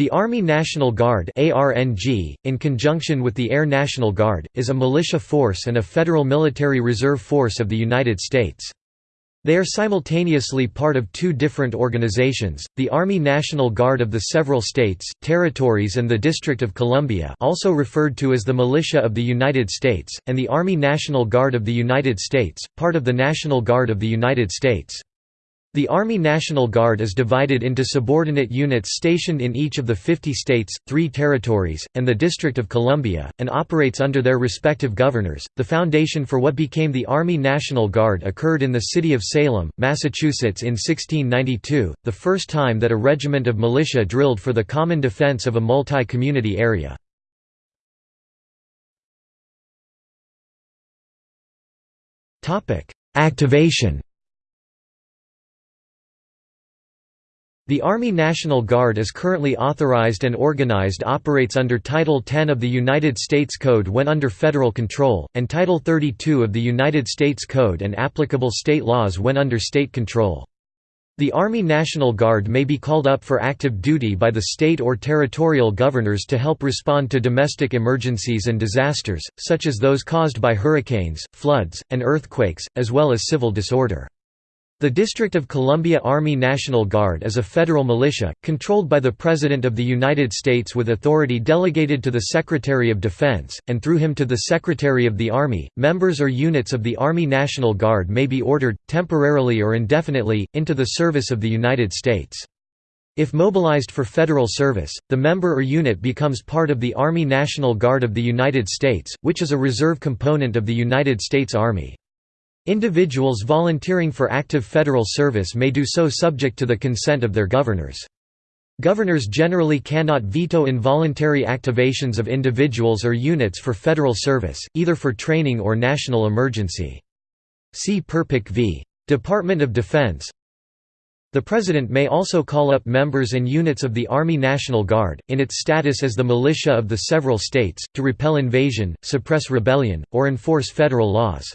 The Army National Guard ARNG, in conjunction with the Air National Guard, is a militia force and a federal military reserve force of the United States. They are simultaneously part of two different organizations, the Army National Guard of the several states, territories and the District of Columbia also referred to as the Militia of the United States, and the Army National Guard of the United States, part of the National Guard of the United States. The Army National Guard is divided into subordinate units stationed in each of the 50 states, three territories, and the District of Columbia, and operates under their respective governors. The foundation for what became the Army National Guard occurred in the city of Salem, Massachusetts in 1692, the first time that a regiment of militia drilled for the common defense of a multi community area. Activation The Army National Guard is currently authorized and organized operates under Title 10 of the United States Code when under federal control, and Title 32 of the United States Code and applicable state laws when under state control. The Army National Guard may be called up for active duty by the state or territorial governors to help respond to domestic emergencies and disasters, such as those caused by hurricanes, floods, and earthquakes, as well as civil disorder. The District of Columbia Army National Guard is a federal militia, controlled by the President of the United States with authority delegated to the Secretary of Defense, and through him to the Secretary of the Army. Members or units of the Army National Guard may be ordered, temporarily or indefinitely, into the service of the United States. If mobilized for federal service, the member or unit becomes part of the Army National Guard of the United States, which is a reserve component of the United States Army. Individuals volunteering for active federal service may do so subject to the consent of their governors. Governors generally cannot veto involuntary activations of individuals or units for federal service, either for training or national emergency. See Perpich v. Department of Defense The President may also call up members and units of the Army National Guard, in its status as the militia of the several states, to repel invasion, suppress rebellion, or enforce federal laws.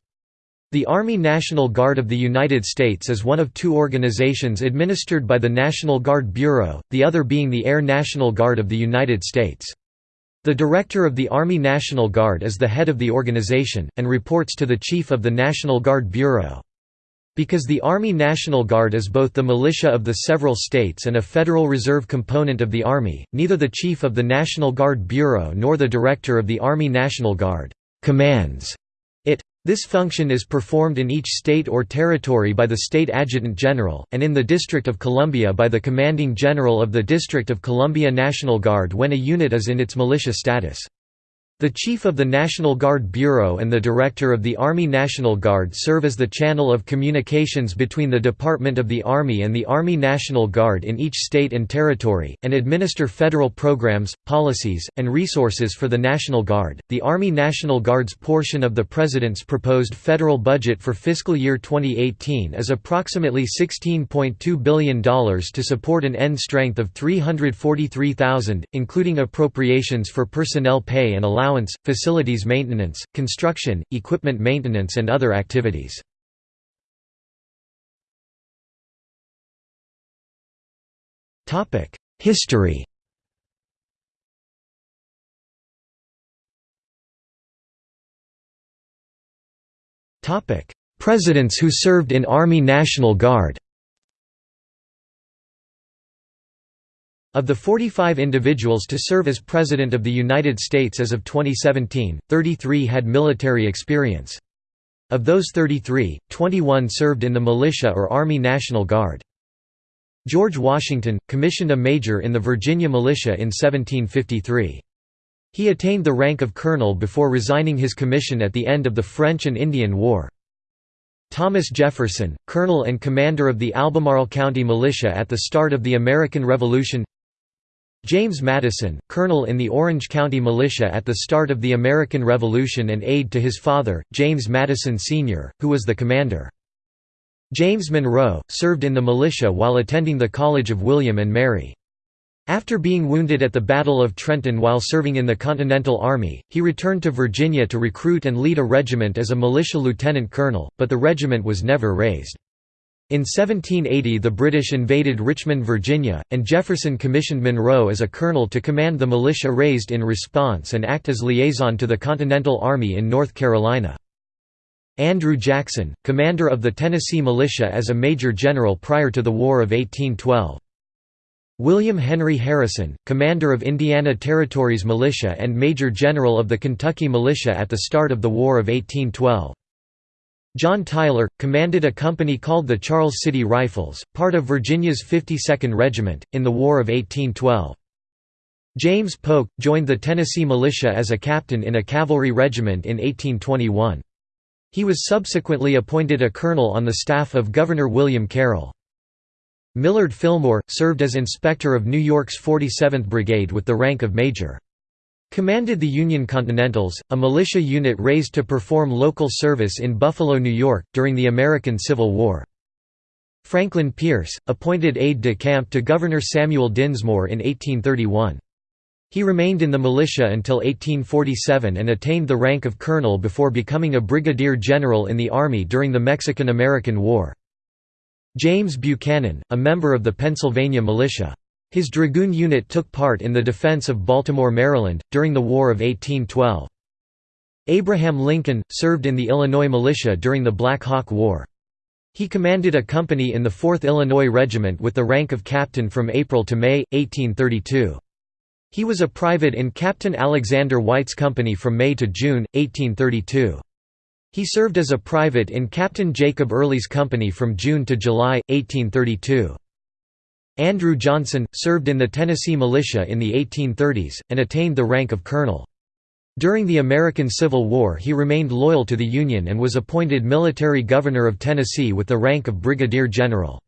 The Army National Guard of the United States is one of two organizations administered by the National Guard Bureau, the other being the Air National Guard of the United States. The Director of the Army National Guard is the head of the organization, and reports to the Chief of the National Guard Bureau. Because the Army National Guard is both the militia of the several states and a Federal Reserve component of the Army, neither the Chief of the National Guard Bureau nor the Director of the Army National Guard commands this function is performed in each state or territory by the state adjutant general, and in the District of Columbia by the commanding general of the District of Columbia National Guard when a unit is in its militia status. The Chief of the National Guard Bureau and the Director of the Army National Guard serve as the channel of communications between the Department of the Army and the Army National Guard in each state and territory, and administer federal programs, policies, and resources for the National Guard. The Army National Guard's portion of the President's proposed federal budget for fiscal year 2018 is approximately $16.2 billion to support an end strength of 343,000, including appropriations for personnel pay and allowance allowance, facilities maintenance, construction, equipment maintenance and other activities. History Presidents who served in Army National Guard Of the 45 individuals to serve as President of the United States as of 2017, 33 had military experience. Of those 33, 21 served in the militia or Army National Guard. George Washington, commissioned a major in the Virginia Militia in 1753. He attained the rank of colonel before resigning his commission at the end of the French and Indian War. Thomas Jefferson, colonel and commander of the Albemarle County Militia at the start of the American Revolution James Madison, colonel in the Orange County Militia at the start of the American Revolution and aide to his father, James Madison Sr., who was the commander. James Monroe, served in the militia while attending the College of William and Mary. After being wounded at the Battle of Trenton while serving in the Continental Army, he returned to Virginia to recruit and lead a regiment as a militia lieutenant colonel, but the regiment was never raised. In 1780 the British invaded Richmond, Virginia, and Jefferson commissioned Monroe as a colonel to command the militia raised in response and act as liaison to the Continental Army in North Carolina. Andrew Jackson, commander of the Tennessee Militia as a major general prior to the War of 1812. William Henry Harrison, commander of Indiana Territory's Militia and major general of the Kentucky Militia at the start of the War of 1812. John Tyler, commanded a company called the Charles City Rifles, part of Virginia's 52nd Regiment, in the War of 1812. James Polk, joined the Tennessee Militia as a captain in a cavalry regiment in 1821. He was subsequently appointed a colonel on the staff of Governor William Carroll. Millard Fillmore, served as inspector of New York's 47th Brigade with the rank of major. Commanded the Union Continentals, a militia unit raised to perform local service in Buffalo, New York, during the American Civil War. Franklin Pierce, appointed aide-de-camp to Governor Samuel Dinsmore in 1831. He remained in the militia until 1847 and attained the rank of colonel before becoming a brigadier general in the Army during the Mexican–American War. James Buchanan, a member of the Pennsylvania Militia. His dragoon unit took part in the defense of Baltimore, Maryland, during the War of 1812. Abraham Lincoln, served in the Illinois militia during the Black Hawk War. He commanded a company in the 4th Illinois Regiment with the rank of captain from April to May, 1832. He was a private in Captain Alexander White's company from May to June, 1832. He served as a private in Captain Jacob Early's company from June to July, 1832. Andrew Johnson, served in the Tennessee Militia in the 1830s, and attained the rank of colonel. During the American Civil War he remained loyal to the Union and was appointed military governor of Tennessee with the rank of brigadier general.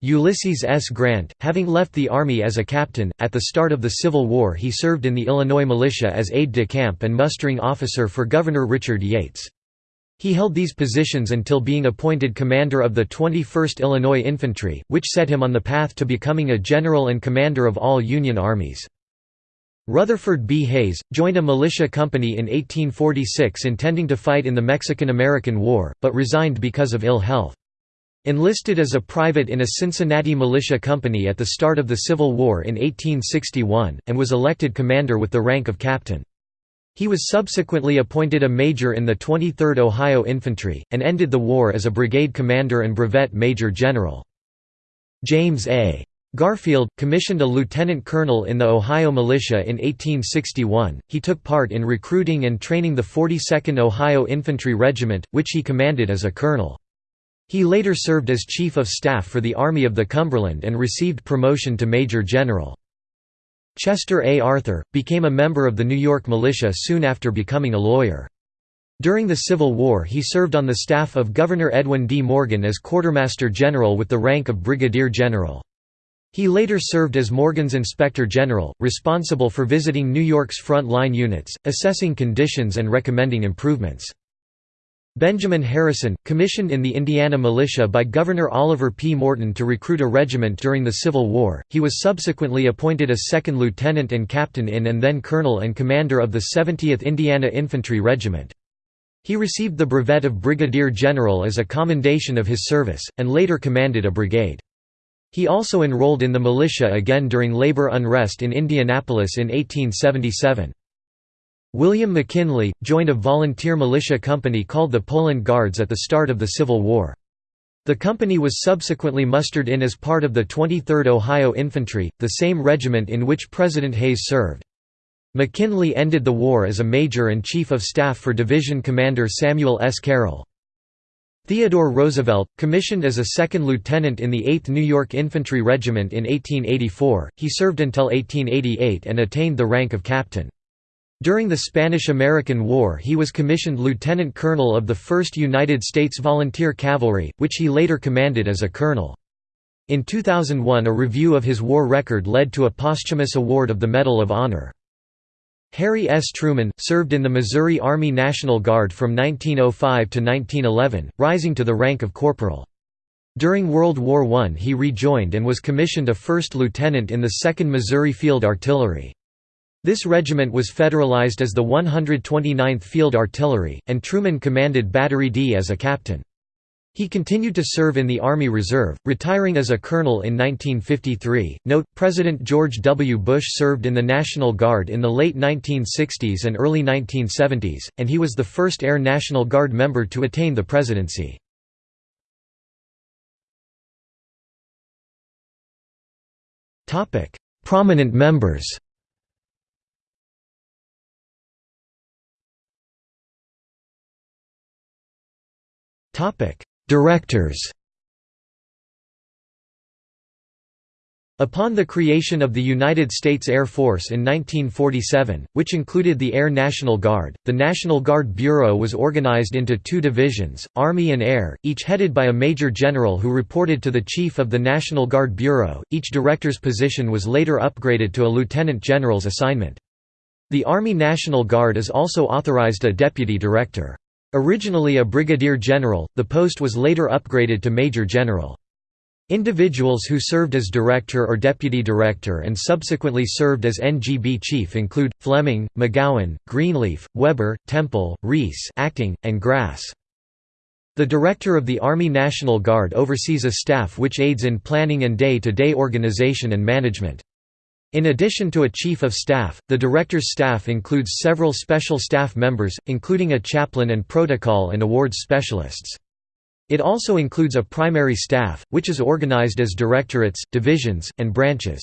Ulysses S. Grant, having left the Army as a captain, at the start of the Civil War he served in the Illinois militia as aide-de-camp and mustering officer for Governor Richard Yates. He held these positions until being appointed commander of the 21st Illinois Infantry, which set him on the path to becoming a general and commander of all Union armies. Rutherford B. Hayes, joined a militia company in 1846 intending to fight in the Mexican–American War, but resigned because of ill health. Enlisted as a private in a Cincinnati militia company at the start of the Civil War in 1861, and was elected commander with the rank of captain. He was subsequently appointed a major in the 23rd Ohio Infantry, and ended the war as a brigade commander and brevet major general. James A. Garfield, commissioned a lieutenant colonel in the Ohio Militia in 1861, he took part in recruiting and training the 42nd Ohio Infantry Regiment, which he commanded as a colonel. He later served as Chief of Staff for the Army of the Cumberland and received promotion to Major General. Chester A. Arthur, became a member of the New York militia soon after becoming a lawyer. During the Civil War he served on the staff of Governor Edwin D. Morgan as Quartermaster General with the rank of Brigadier General. He later served as Morgan's Inspector General, responsible for visiting New York's front-line units, assessing conditions and recommending improvements. Benjamin Harrison, commissioned in the Indiana Militia by Governor Oliver P. Morton to recruit a regiment during the Civil War, he was subsequently appointed a second lieutenant and captain in and then colonel and commander of the 70th Indiana Infantry Regiment. He received the brevet of Brigadier General as a commendation of his service, and later commanded a brigade. He also enrolled in the militia again during labor unrest in Indianapolis in 1877. William McKinley, joined a volunteer militia company called the Poland Guards at the start of the Civil War. The company was subsequently mustered in as part of the 23rd Ohio Infantry, the same regiment in which President Hayes served. McKinley ended the war as a major and chief of staff for division commander Samuel S. Carroll. Theodore Roosevelt, commissioned as a second lieutenant in the 8th New York Infantry Regiment in 1884, he served until 1888 and attained the rank of captain. During the Spanish–American War he was commissioned lieutenant colonel of the 1st United States Volunteer Cavalry, which he later commanded as a colonel. In 2001 a review of his war record led to a posthumous award of the Medal of Honor. Harry S. Truman, served in the Missouri Army National Guard from 1905 to 1911, rising to the rank of corporal. During World War I he rejoined and was commissioned a first lieutenant in the 2nd Missouri Field Artillery. This regiment was federalized as the 129th Field Artillery, and Truman commanded Battery D as a captain. He continued to serve in the Army Reserve, retiring as a colonel in 1953. Note: President George W. Bush served in the National Guard in the late 1960s and early 1970s, and he was the first Air National Guard member to attain the presidency. Prominent members. Directors Upon the creation of the United States Air Force in 1947, which included the Air National Guard, the National Guard Bureau was organized into two divisions, Army and Air, each headed by a Major General who reported to the Chief of the National Guard Bureau. Each director's position was later upgraded to a Lieutenant General's assignment. The Army National Guard is also authorized a Deputy Director. Originally a brigadier general, the post was later upgraded to major general. Individuals who served as director or deputy director and subsequently served as NGB chief include, Fleming, McGowan, Greenleaf, Weber, Temple, Rees acting, and Grass. The Director of the Army National Guard oversees a staff which aids in planning and day-to-day -day organization and management. In addition to a chief of staff, the director's staff includes several special staff members, including a chaplain and protocol and awards specialists. It also includes a primary staff, which is organized as directorates, divisions, and branches.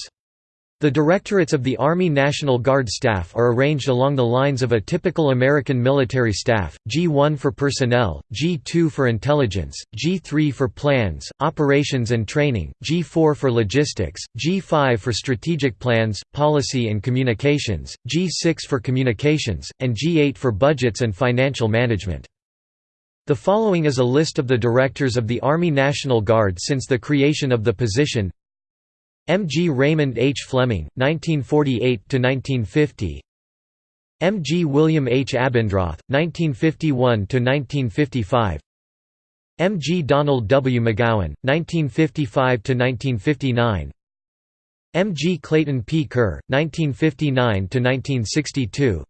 The directorates of the Army National Guard staff are arranged along the lines of a typical American military staff, G1 for personnel, G2 for intelligence, G3 for plans, operations and training, G4 for logistics, G5 for strategic plans, policy and communications, G6 for communications, and G8 for budgets and financial management. The following is a list of the directors of the Army National Guard since the creation of the position M. G. Raymond H. Fleming, 1948–1950 M. G. William H. Abendroth, 1951–1955 M. G. Donald W. McGowan, 1955–1959 M. G. Clayton P. Kerr, 1959–1962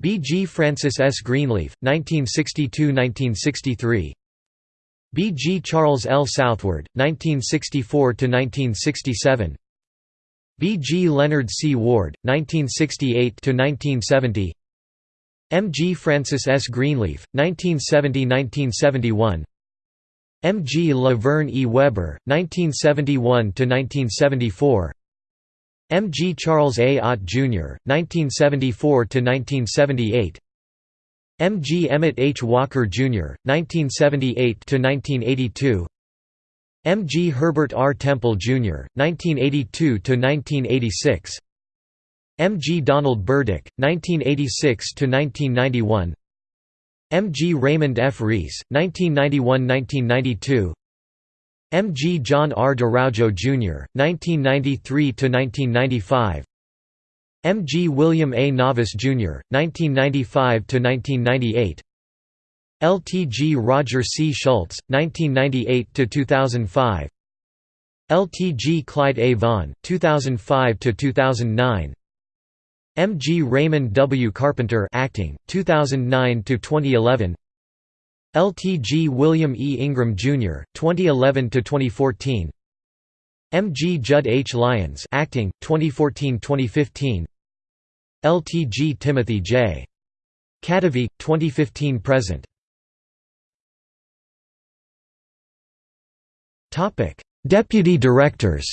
B. G. Francis S. Greenleaf, 1962–1963 B. G. Charles L. Southward, 1964–1967 B. G. Leonard C. Ward, 1968–1970 M. G. Francis S. Greenleaf, 1970–1971 M. G. Laverne E. Weber, 1971–1974 M. G. Charles A. Ott, Jr., 1974–1978 M. G. Emmett H. Walker, Jr., 1978–1982 M. G. Herbert R. Temple, Jr., 1982–1986 M. G. Donald Burdick, 1986–1991 M. G. Raymond F. Rees, 1991–1992 M. G. John R. D'Araujo, Jr., 1993–1995 M. G. William A. Navas, Jr., 1995–1998 L. T. G. Roger C. Schultz, 1998–2005 L. T. G. Clyde A. Vaughn, 2005–2009 M. G. Raymond W. Carpenter acting, 2009–2011 L. T. G. William E. Ingram, Jr., 2011–2014 M. G. Judd H. Lyons acting, 2014–2015 LTG Timothy J. Kadavy, 2015–present Topic: Deputy directors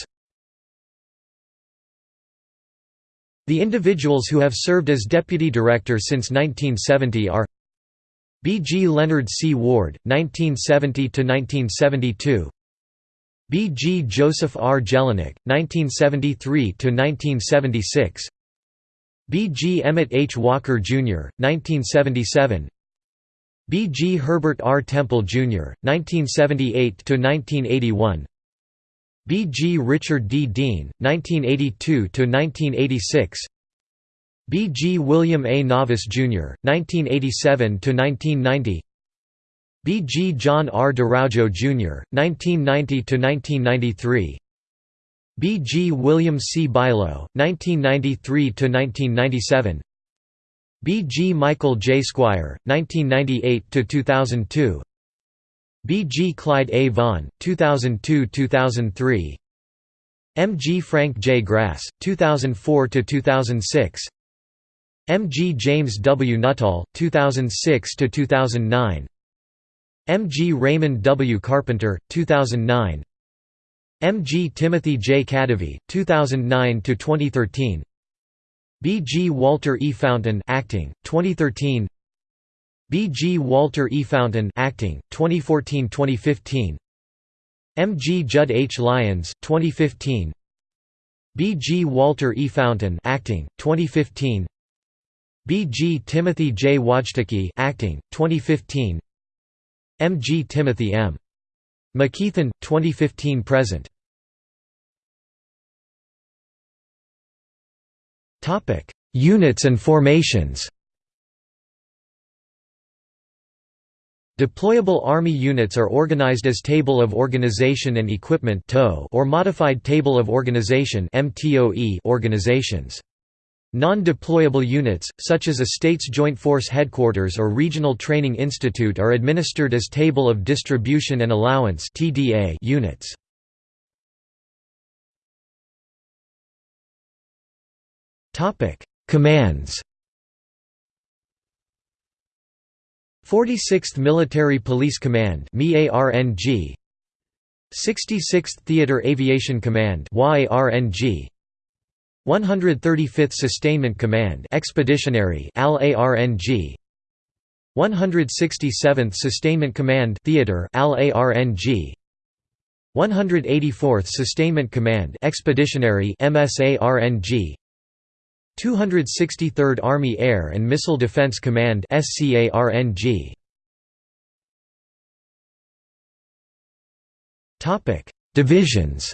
The individuals who have served as deputy director since 1970 are B. G. Leonard C. Ward, 1970 to 1972. B. G. Joseph R. Jelinek, 1973–1976 B. G. Emmett H. Walker, Jr., 1977 B. G. Herbert R. Temple, Jr., 1978–1981 B. G. Richard D. Dean, 1982–1986 B. G. William A. Navas, Jr., 1987–1990 B. G. John R. D'Araujo, Jr., 1990–1993 B. G. William C. Bilo, 1993–1997 B. G. Michael J. Squier, 1998–2002 B. G. Clyde A. Vaughn, 2002–2003 M. G. Frank J. Grass, 2004–2006 M. G. James W. Nuttall, 2006–2009 M. G. Raymond W. Carpenter, 2009 M. G. Timothy J. Kadavy, 2009–2013 B. G. Walter E. Fountain acting, 2013 B. G. Walter E. Fountain acting, 2014–2015 M. G. Judd H. Lyons, 2015 B. G. Walter E. Fountain acting, 2015 B. G. Timothy J. Wojtacki acting, 2015 M. G. Timothy M. McKeithen, 2015–present Topic: Units and formations Deployable Army units are organized as Table of Organization and Equipment or Modified Table of Organization organizations. Non-deployable units, such as a state's Joint Force Headquarters or Regional Training Institute are administered as Table of Distribution and Allowance units. Commands 46th Military Police Command 66th Theater Aviation Command 135th Sustainment Command Expeditionary 167th Sustainment Command Theater 184th Sustainment Command Expeditionary MSARNG 263rd Army Air and Missile Defense Command SCARNG Topic Divisions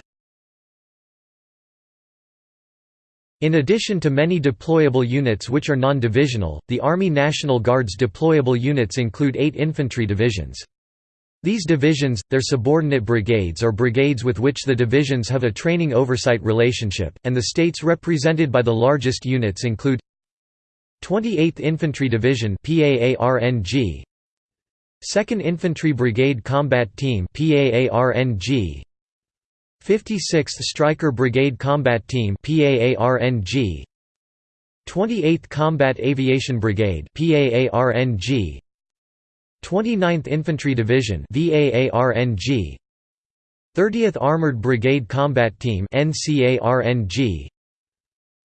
In addition to many deployable units which are non-divisional, the Army National Guard's deployable units include eight infantry divisions. These divisions, their subordinate brigades or brigades with which the divisions have a training oversight relationship, and the states represented by the largest units include 28th Infantry Division 2nd Infantry Brigade Combat Team 56th Stryker Brigade Combat Team 28th Combat Aviation Brigade 29th Infantry Division VAARNG 30th Armored Brigade Combat Team NCARNG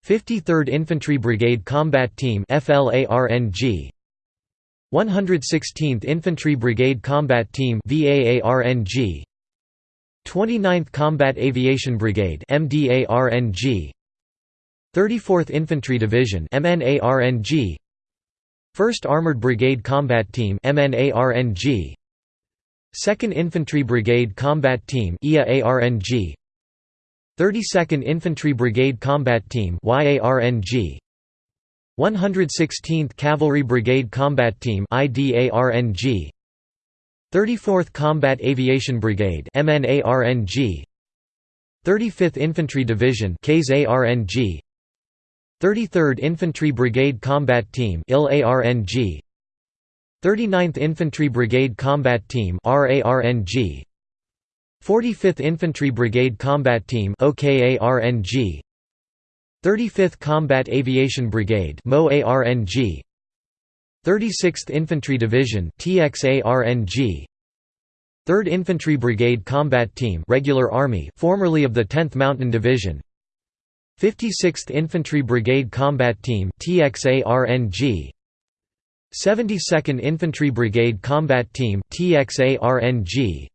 53rd Infantry Brigade Combat Team FLARNG 116th Infantry Brigade Combat Team 29th Combat Aviation Brigade MDARNG 34th Infantry Division MNARNG 1st Armored Brigade Combat Team MNARNG 2nd Infantry Brigade Combat Team IAARNG 32nd Infantry Brigade Combat Team YARNG 116th Cavalry Brigade Combat Team IDARNG 34th Combat Aviation Brigade MNARNG 35th Infantry Division KSARNG 33rd Infantry Brigade Combat Team 39th Infantry Brigade Combat Team 45th Infantry Brigade Combat Team 35th Combat Aviation Brigade 36th Infantry Division TXARNG 3rd Infantry Brigade Combat Team Regular Army formerly of the 10th Mountain Division. 56th Infantry Brigade Combat Team TXARNG 72nd Infantry Brigade Combat Team TXARNG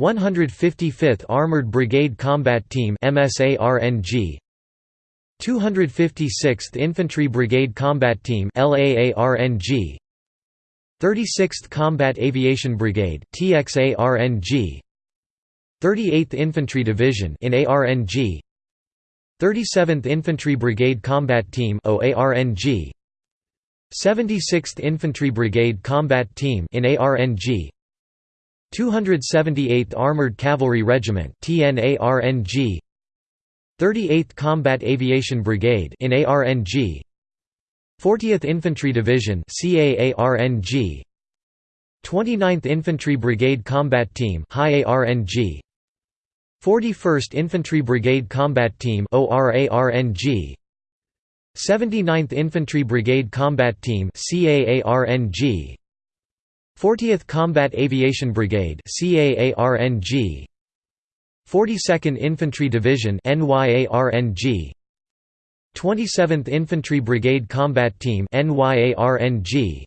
155th Armored Brigade Combat Team MSARNG 256th Infantry Brigade Combat Team LAARNG 36th Combat Aviation Brigade TXARNG 38th Infantry Division in ARNG 37th Infantry Brigade Combat Team OARNG 76th Infantry Brigade Combat Team in ARNG 278th Armored Cavalry Regiment 38th Combat Aviation Brigade in ARNG 40th Infantry Division CAARNG 29th Infantry Brigade Combat Team High ARNG 41st Infantry Brigade Combat Team ORARNG 79th Infantry Brigade Combat Team CAARNG 40th Combat Aviation Brigade 42nd Infantry Division NYARNG 27th Infantry Brigade Combat Team NYARNG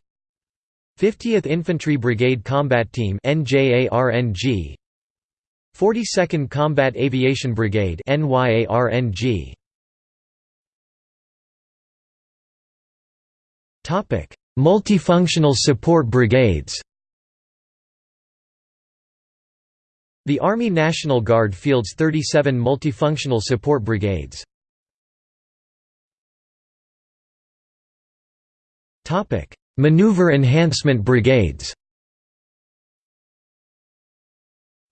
50th Infantry Brigade Combat Team NJARNG 42nd Combat Aviation Brigade Multifunctional Support Brigades The Army National Guard fields 37 multifunctional support brigades. Maneuver Enhancement Brigades.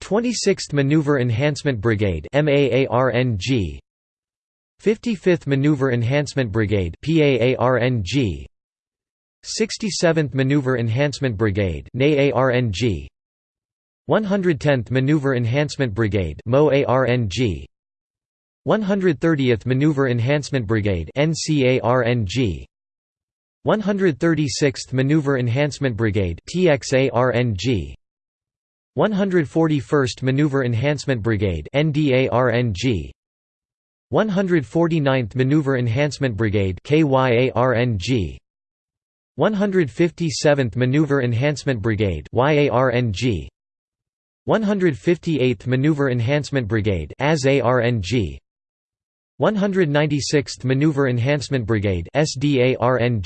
26th Maneuver Enhancement Brigade MAARNG 55th Maneuver Enhancement Brigade PAARNG 67th Maneuver Enhancement Brigade 110th Maneuver Enhancement Brigade MOARNG 130th Maneuver Enhancement Brigade NCARNG 136th Maneuver Enhancement Brigade TXARNG 141st Maneuver Enhancement Brigade NDARNG 149th Maneuver Enhancement Brigade KYARNG 157th Maneuver Enhancement Brigade 158th Maneuver Enhancement Brigade AZARNG 196th Maneuver Enhancement Brigade SDARNG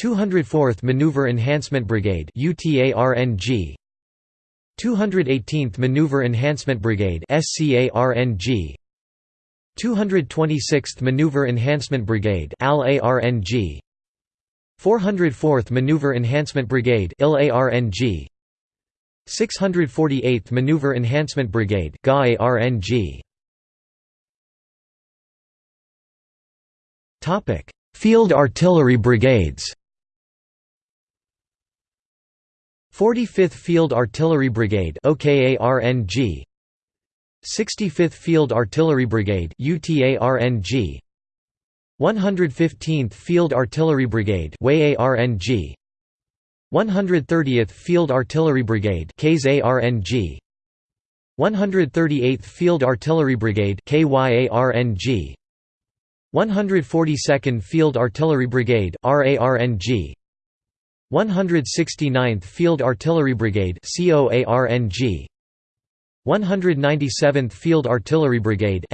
204th Maneuver Enhancement Brigade UTARNG 218th Maneuver Enhancement Brigade SCARNG 226th Maneuver Enhancement Brigade ALARNG 404th Maneuver Enhancement Brigade 648th Maneuver Enhancement Brigade Topic: Field Artillery Brigades. 45th Field Artillery Brigade OKARNG 65th Field Artillery Brigade UTARNG 115th Field Artillery Brigade 130th Field Artillery Brigade KSARNG 138th Field Artillery Brigade KYARNG 142nd Field Artillery Brigade RARNG 169th Field Artillery Brigade COARNG 197th Field Artillery Brigade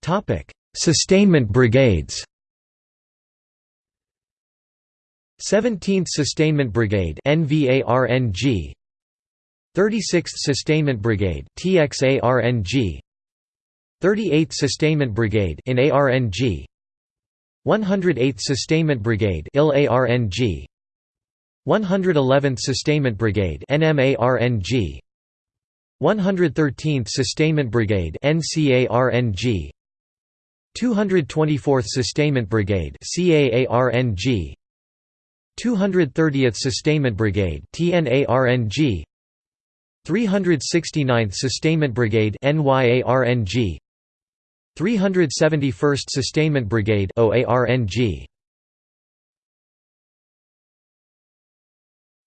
Topic Sustainment Brigades 17th Sustainment Brigade NVARNG 36th Sustainment Brigade TXARNG 38th Sustainment Brigade in ARNG 108th Sustainment Brigade ILARNG 111th Sustainment Brigade NMARNG 113th Sustainment Brigade NCARNG 224th Sustainment Brigade 230th Sustainment Brigade TNARNG 369th Sustainment Brigade NYARNG 371st Sustainment Brigade OARNG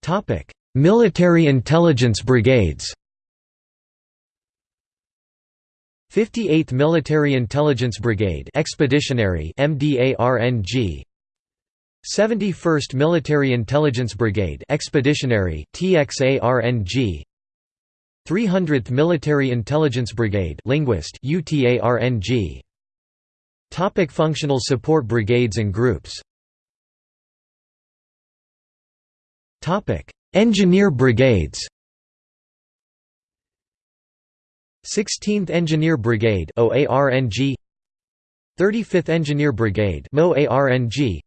Topic Military Intelligence Brigades. 58th Military Intelligence Brigade Expeditionary MDARNG 71st Military Intelligence Brigade Expeditionary TXARNG 300th Military Intelligence Brigade Linguist UTARNG Topic Functional support brigades and groups. Topic Engineer brigades. 16th Engineer Brigade OARNG 35th Engineer Brigade MOARNG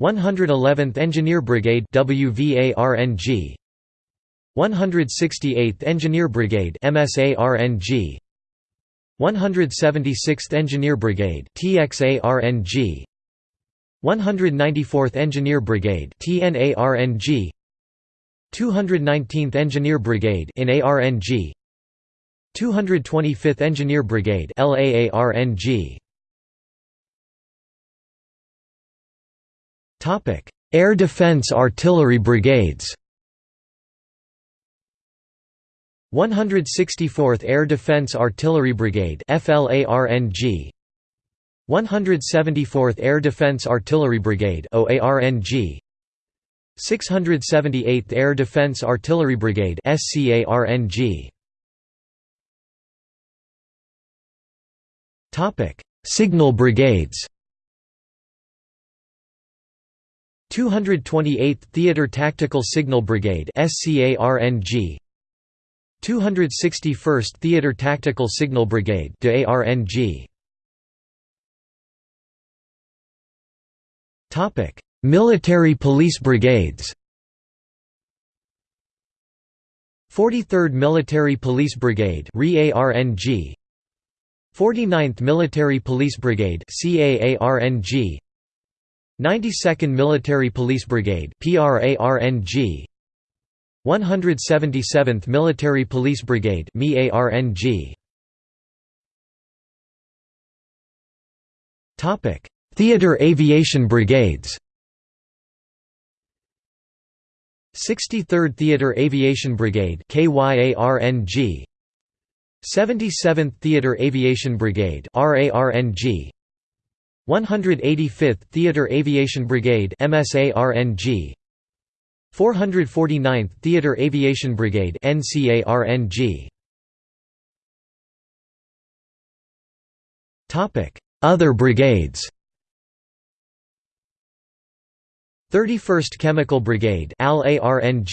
111th Engineer Brigade WVARNG 168th Engineer Brigade MSARNG 176th Engineer Brigade TXARNG 194th Engineer Brigade TNARNG 219th Engineer Brigade in ARNG 225th Engineer Brigade Air Defense Artillery Brigades 164th Air Defense Artillery Brigade FLARNG 174th Air Defense Artillery Brigade OARNG 678th Air Defense Artillery Brigade Signal Brigades 228th Theater Tactical Signal Brigade SCARNG 261st Theater Tactical Signal Brigade Topic: Military Police Brigades. 43rd Military Police Brigade REARNG 49th Military Police Brigade 92nd Military Police Brigade PRARNG 177th Military Police Brigade Topic. Theater Aviation Brigades. 63rd Theater Aviation Brigade KYARNG 77th Theater Aviation Brigade 185th Theater Aviation Brigade MSARNG 449th Theater Aviation Brigade NCARNG Topic Other brigades. 31st Chemical Brigade ALARNG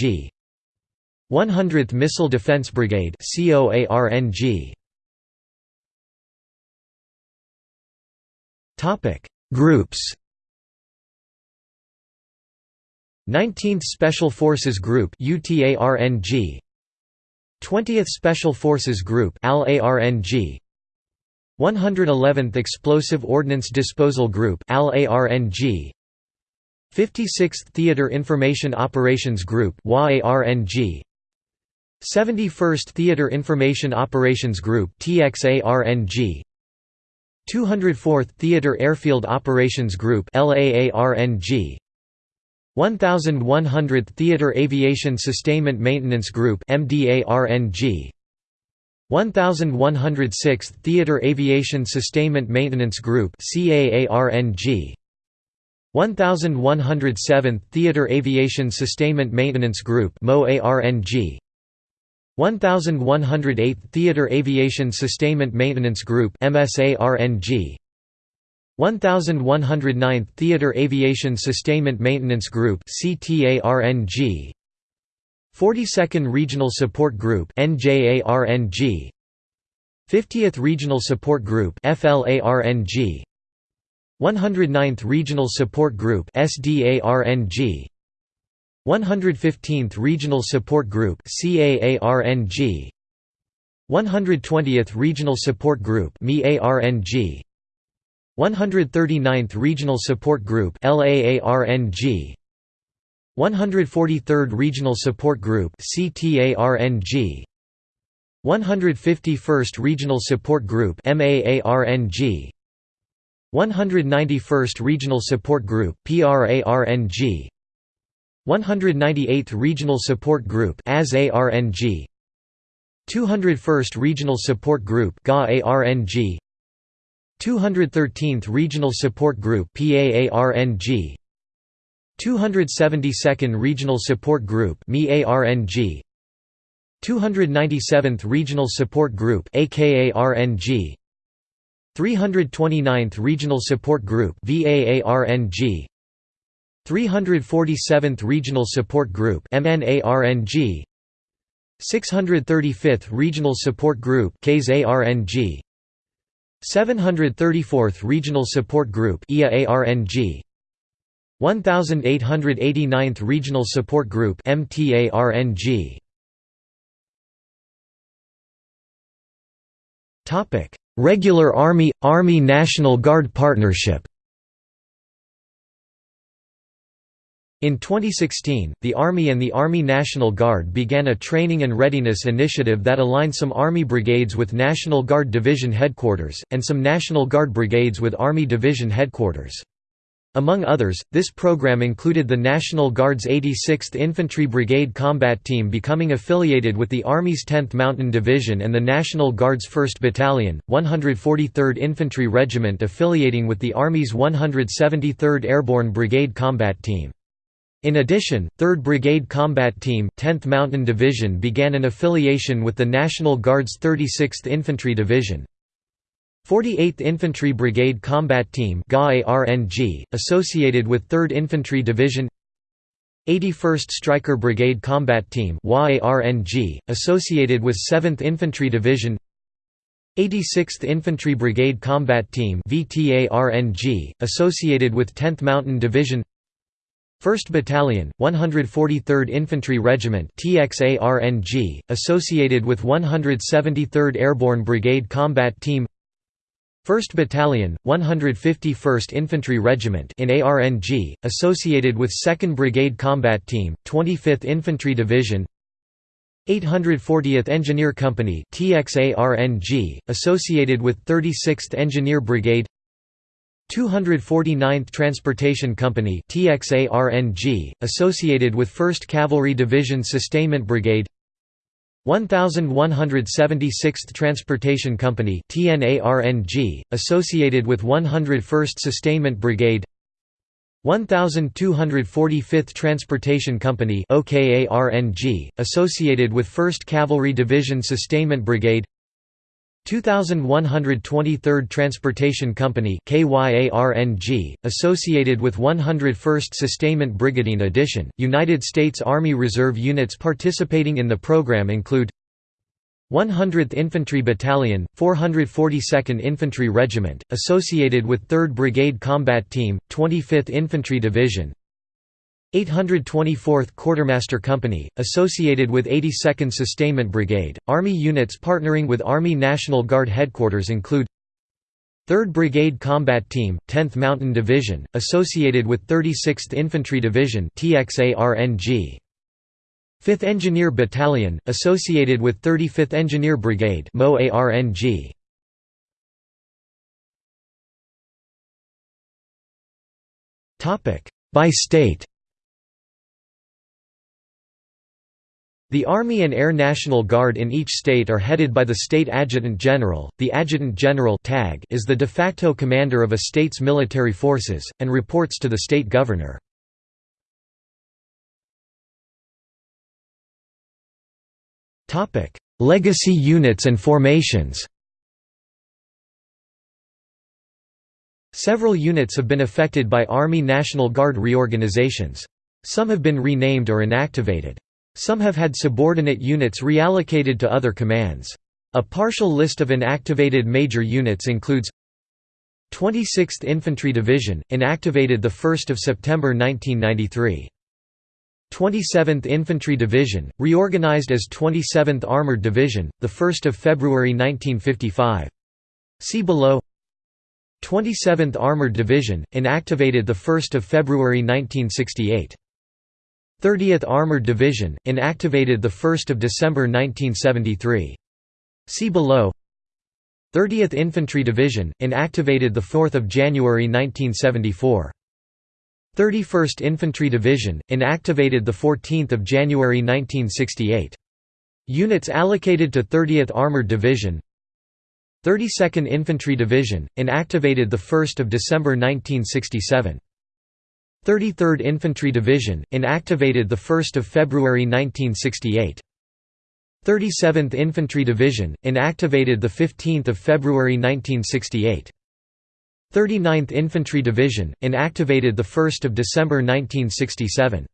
100th Missile Defense Brigade COARNG Topic. Groups 19th Special Forces Group UTARNG 20th Special Forces Group ALARNG 111th Explosive Ordnance Disposal Group ALARNG 56th Theater Information Operations Group 71st Theater Information Operations Group TXARNG 204th Theater Airfield Operations Group LAARNG 1100th Theater Aviation Sustainment Maintenance Group MDARNG 1106th Theater Aviation Sustainment Maintenance Group CAARNG 1107th Theater Aviation Sustainment Maintenance Group 1108th Theater Aviation Sustainment Maintenance Group MSARNG 1109th Theater Aviation Sustainment Maintenance Group CTARNG 42nd Regional Support Group NJARNG 50th Regional Support Group FLARNG 109th Regional Support Group SDARNG 115th Regional Support Group CAARNG 120th Regional Support Group MEARNG 139th Regional Support Group LAARNG 143rd Regional Support Group CTARNG 151st Regional Support Group MAARNG 191st Regional Support Group 198th Regional Support Group AZARNG 201st Regional Support Group GAARNG 213th Regional Support Group PAARNG 272nd Regional Support Group MEARNG 297th Regional Support Group AKARNG 329th Regional Support Group 347th Regional Support Group MNARNG 635th Regional Support Group KSARNG 734th Regional Support Group IAARNG 1889th Regional Support Group MTARNG Regular Army – Army National Guard Partnership In 2016, the Army and the Army National Guard began a training and readiness initiative that aligned some Army brigades with National Guard Division headquarters, and some National Guard brigades with Army Division headquarters. Among others, this program included the National Guard's 86th Infantry Brigade Combat Team becoming affiliated with the Army's 10th Mountain Division and the National Guard's 1st Battalion, 143rd Infantry Regiment affiliating with the Army's 173rd Airborne Brigade Combat Team. In addition, 3rd Brigade Combat Team, 10th Mountain Division began an affiliation with the National Guard's 36th Infantry Division. 48th Infantry Brigade Combat Team associated with 3rd Infantry Division. 81st Stryker Brigade Combat Team associated with 7th Infantry Division. 86th Infantry Brigade Combat Team associated with 10th Mountain Division 1st Battalion, 143rd Infantry Regiment TXARNG, associated with 173rd Airborne Brigade Combat Team. 1st Battalion, 151st Infantry Regiment in ARNG, associated with 2nd Brigade Combat Team, 25th Infantry Division. 840th Engineer Company TXARNG, associated with 36th Engineer Brigade 249th Transportation Company TXARNG, associated with 1st Cavalry Division Sustainment Brigade. 1176th Transportation Company TNARNG, associated with 101st Sustainment Brigade. 1245th Transportation Company OKARNG, associated with 1st Cavalry Division Sustainment Brigade 2123rd Transportation Company KYARNG, associated with 101st Sustainment Brigade. In addition, United States Army Reserve units participating in the program include 100th Infantry Battalion, 442nd Infantry Regiment, associated with 3rd Brigade Combat Team, 25th Infantry Division 824th Quartermaster Company, associated with 82nd Sustainment Brigade. Army units partnering with Army National Guard headquarters include 3rd Brigade Combat Team, 10th Mountain Division, associated with 36th Infantry Division TXARNG. 5th Engineer Battalion, associated with 35th Engineer Brigade. By state The Army and Air National Guard in each state are headed by the state adjutant general. The adjutant general (TAG) is the de facto commander of a state's military forces and reports to the state governor. Topic: Legacy units and formations. Several units have been affected by Army National Guard reorganizations. Some have been renamed or inactivated. Some have had subordinate units reallocated to other commands. A partial list of inactivated major units includes 26th Infantry Division, inactivated 1 September 1993. 27th Infantry Division, reorganized as 27th Armored Division, 1 February 1955. See below 27th Armored Division, inactivated 1 February 1968. 30th Armored Division, inactivated 1 December 1973. See below 30th Infantry Division, inactivated 4 January 1974. 31st Infantry Division, inactivated 14 January 1968. Units allocated to 30th Armored Division 32nd Infantry Division, inactivated 1 December 1967. 33rd Infantry Division, inactivated 1 February 1968. 37th Infantry Division, inactivated 15 February 1968. 39th Infantry Division, inactivated 1 December 1967.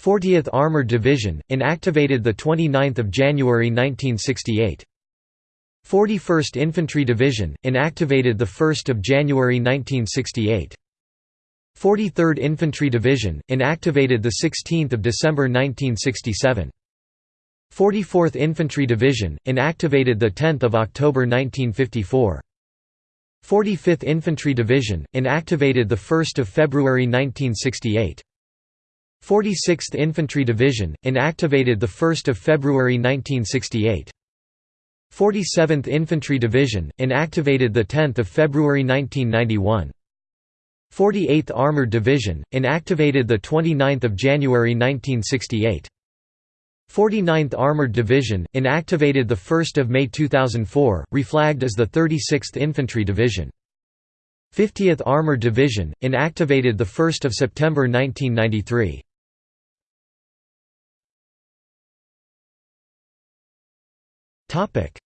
40th Armored Division, inactivated 29 January 1968. 41st Infantry Division, inactivated 1 January 1968. 43rd Infantry Division, inactivated 16 December 1967. 44th Infantry Division, inactivated 10 October 1954. 45th Infantry Division, inactivated 1 February 1968. 46th Infantry Division, inactivated 1 February 1968. 47th Infantry Division, inactivated 10 February 1991. 48th Armored Division, inactivated 29 January 1968. 49th Armored Division, inactivated 1 May 2004, reflagged as the 36th Infantry Division. 50th Armored Division, inactivated 1 September 1993.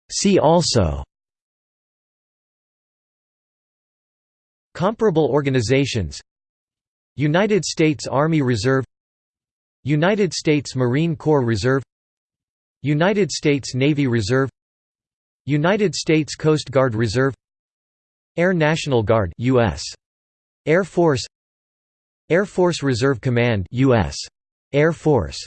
See also Comparable organizations United States Army Reserve United States Marine Corps Reserve United States Navy Reserve United States Coast Guard Reserve Air National Guard US Air Force Air Force Reserve Command US Air Force